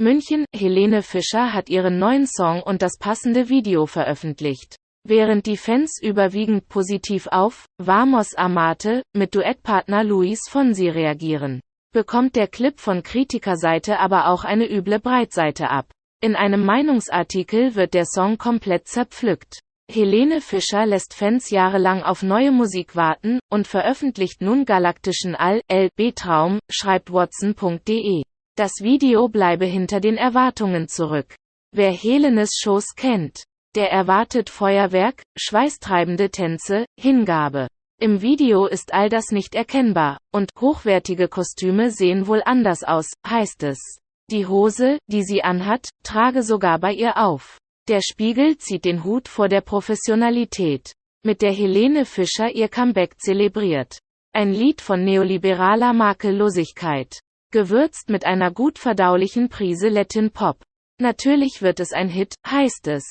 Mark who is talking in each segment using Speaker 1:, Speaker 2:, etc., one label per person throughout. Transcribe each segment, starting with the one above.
Speaker 1: München, Helene Fischer hat ihren neuen Song und das passende Video veröffentlicht. Während die Fans überwiegend positiv auf Vamos Amate mit Duettpartner Luis Fonsi reagieren, bekommt der Clip von Kritikerseite aber auch eine üble Breitseite ab. In einem Meinungsartikel wird der Song komplett zerpflückt. Helene Fischer lässt Fans jahrelang auf neue Musik warten und veröffentlicht nun galaktischen All-L-B-Traum, schreibt Watson.de. Das Video bleibe hinter den Erwartungen zurück. Wer Helenes Shows kennt, der erwartet Feuerwerk, schweißtreibende Tänze, Hingabe. Im Video ist all das nicht erkennbar, und hochwertige Kostüme sehen wohl anders aus, heißt es. Die Hose, die sie anhat, trage sogar bei ihr auf. Der Spiegel zieht den Hut vor der Professionalität, mit der Helene Fischer ihr Comeback zelebriert. Ein Lied von neoliberaler Makellosigkeit, gewürzt mit einer gut verdaulichen Prise Latin Pop. Natürlich wird es ein Hit, heißt es.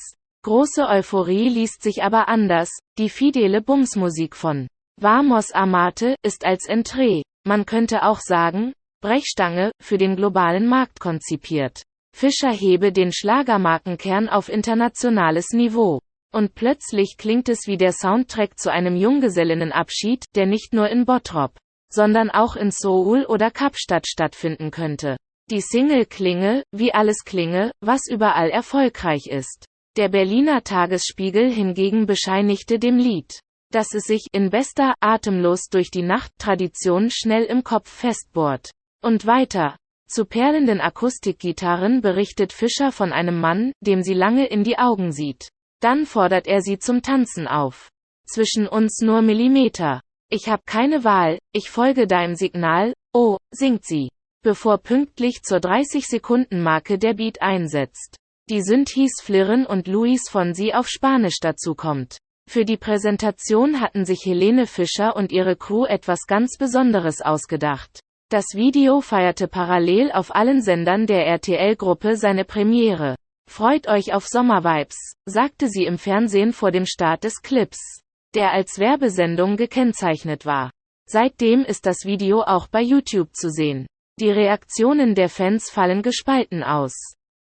Speaker 1: Große Euphorie liest sich aber anders, die fidele Bumsmusik von Vamos Amate ist als Entree, man könnte auch sagen, Brechstange, für den globalen Markt konzipiert. Fischer hebe den Schlagermarkenkern auf internationales Niveau. Und plötzlich klingt es wie der Soundtrack zu einem Junggesellinnenabschied, der nicht nur in Bottrop, sondern auch in Seoul oder Kapstadt stattfinden könnte. Die Single klinge, wie alles klinge, was überall erfolgreich ist. Der Berliner Tagesspiegel hingegen bescheinigte dem Lied, dass es sich in bester Atemlos durch die Nacht Tradition schnell im Kopf festbohrt. Und weiter. Zu perlenden Akustikgitarren berichtet Fischer von einem Mann, dem sie lange in die Augen sieht. Dann fordert er sie zum Tanzen auf. Zwischen uns nur Millimeter. Ich hab keine Wahl, ich folge deinem Signal, oh, singt sie. Bevor pünktlich zur 30-Sekunden-Marke der Beat einsetzt die Synthes flirren und Luis Fonsi auf Spanisch dazukommt. Für die Präsentation hatten sich Helene Fischer und ihre Crew etwas ganz Besonderes ausgedacht. Das Video feierte parallel auf allen Sendern der RTL-Gruppe seine Premiere. Freut euch auf Sommervibes, sagte sie im Fernsehen vor dem Start des Clips, der als Werbesendung gekennzeichnet war. Seitdem ist das Video auch bei YouTube zu sehen. Die Reaktionen der Fans fallen gespalten aus.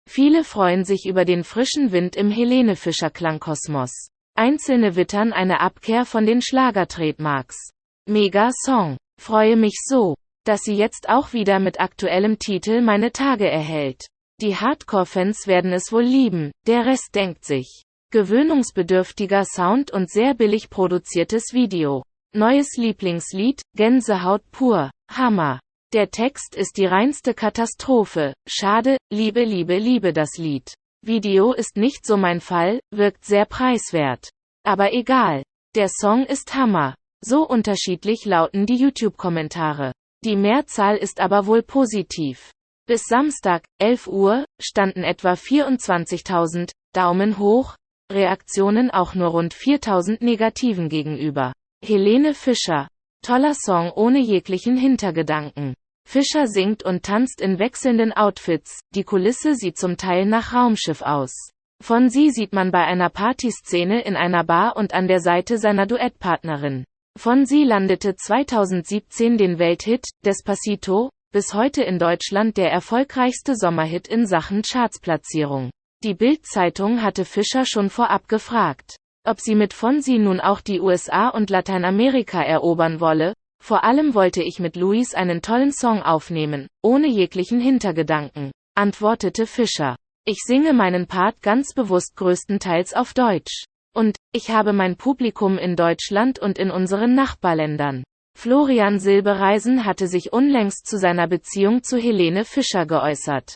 Speaker 1: Viele freuen sich über den frischen Wind im Helene Fischer Klangkosmos. Einzelne wittern eine Abkehr von den Schlagertrademarks. Mega Song. Freue mich so, dass sie jetzt auch wieder mit aktuellem Titel meine Tage erhält. Die Hardcore-Fans werden es wohl lieben, der Rest denkt sich. Gewöhnungsbedürftiger Sound und sehr billig produziertes Video. Neues Lieblingslied, Gänsehaut pur, Hammer. Der Text ist die reinste Katastrophe. Schade, liebe, liebe, liebe das Lied. Video ist nicht so mein Fall, wirkt sehr preiswert. Aber egal. Der Song ist Hammer. So unterschiedlich lauten die YouTube-Kommentare. Die Mehrzahl ist aber wohl positiv. Bis Samstag, 11 Uhr, standen etwa 24.000 Daumen hoch, Reaktionen auch nur rund 4.000 negativen gegenüber. Helene Fischer. Toller Song ohne jeglichen Hintergedanken. Fischer singt und tanzt in wechselnden Outfits, die Kulisse sieht zum Teil nach Raumschiff aus. Von sie sieht man bei einer Partyszene in einer Bar und an der Seite seiner Duettpartnerin. Von sie landete 2017 den Welthit Despacito, bis heute in Deutschland der erfolgreichste Sommerhit in Sachen Chartsplatzierung. Die Bild-Zeitung hatte Fischer schon vorab gefragt, ob sie mit Fonsi nun auch die USA und Lateinamerika erobern wolle, vor allem wollte ich mit Luis einen tollen Song aufnehmen, ohne jeglichen Hintergedanken, antwortete Fischer. Ich singe meinen Part ganz bewusst größtenteils auf Deutsch. Und, ich habe mein Publikum in Deutschland und in unseren Nachbarländern. Florian Silbereisen hatte sich unlängst zu seiner Beziehung zu Helene Fischer geäußert.